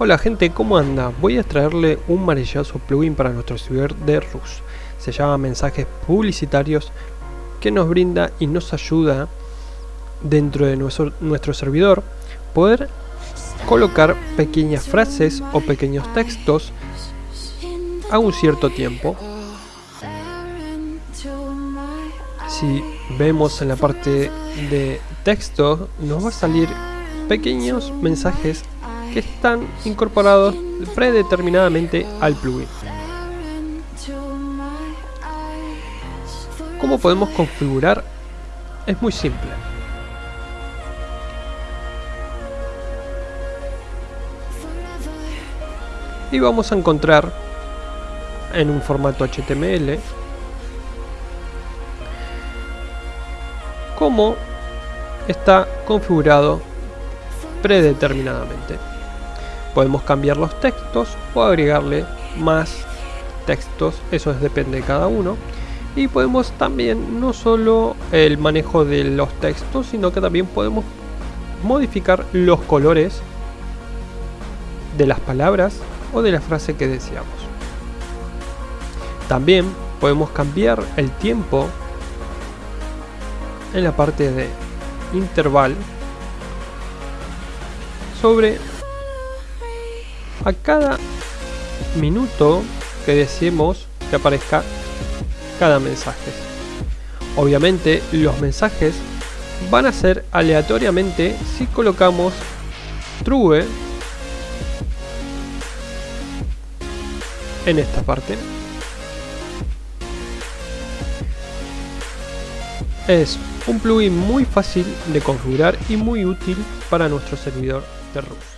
Hola gente, ¿cómo anda? Voy a traerle un maravilloso plugin para nuestro servidor de Rus. Se llama Mensajes Publicitarios que nos brinda y nos ayuda dentro de nuestro, nuestro servidor poder colocar pequeñas frases o pequeños textos a un cierto tiempo. Si vemos en la parte de texto nos va a salir pequeños mensajes que están incorporados predeterminadamente al plugin. ¿Cómo podemos configurar? Es muy simple. Y vamos a encontrar en un formato HTML cómo está configurado predeterminadamente podemos cambiar los textos o agregarle más textos, eso depende de cada uno. Y podemos también no solo el manejo de los textos, sino que también podemos modificar los colores de las palabras o de la frase que deseamos. También podemos cambiar el tiempo en la parte de intervalo sobre a cada minuto que deseemos que aparezca cada mensaje. Obviamente los mensajes van a ser aleatoriamente si colocamos true en esta parte. Es un plugin muy fácil de configurar y muy útil para nuestro servidor de Rust.